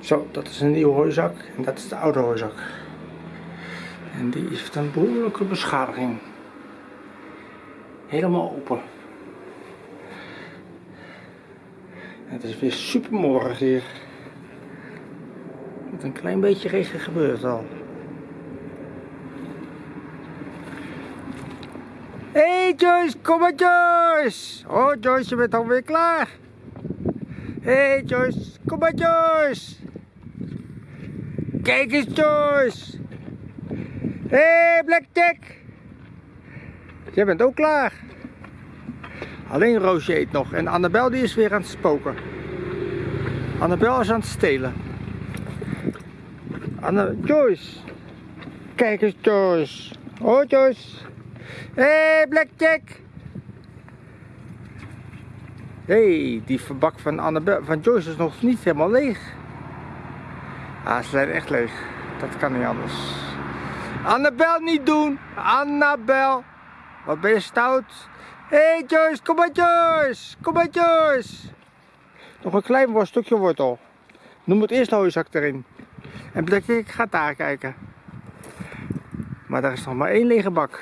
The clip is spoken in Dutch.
Zo, dat is een nieuwe hooizak en dat is de oude hooizak. En die heeft een behoorlijke beschadiging. Helemaal open. Het is weer super morgen hier. Met een klein beetje regen gebeurt al. Hey Joyce, kom maar Joyce! Oh Joyce, je bent alweer klaar. Hey Joyce, kom maar Joyce! Kijk eens Joyce! Hey Blackjack! Jij bent ook klaar. Alleen Roosje eet nog en Annabel die is weer aan het spoken. Annabel is aan het stelen. Anne Joyce! Kijk eens Joyce! Oh Joyce! Hey Blackjack! hey, die verbak van, van Joyce is nog niet helemaal leeg. Ah, ze zijn echt leeg. Dat kan niet anders. Annabel niet doen! Annabel! Wat ben je stout? hey Joyce, kom maar Joyce! Kom maar Joyce! Nog een klein stukje wortel. Noem het eerst de hooizak erin. En Blackjack gaat daar kijken. Maar daar is nog maar één lege bak.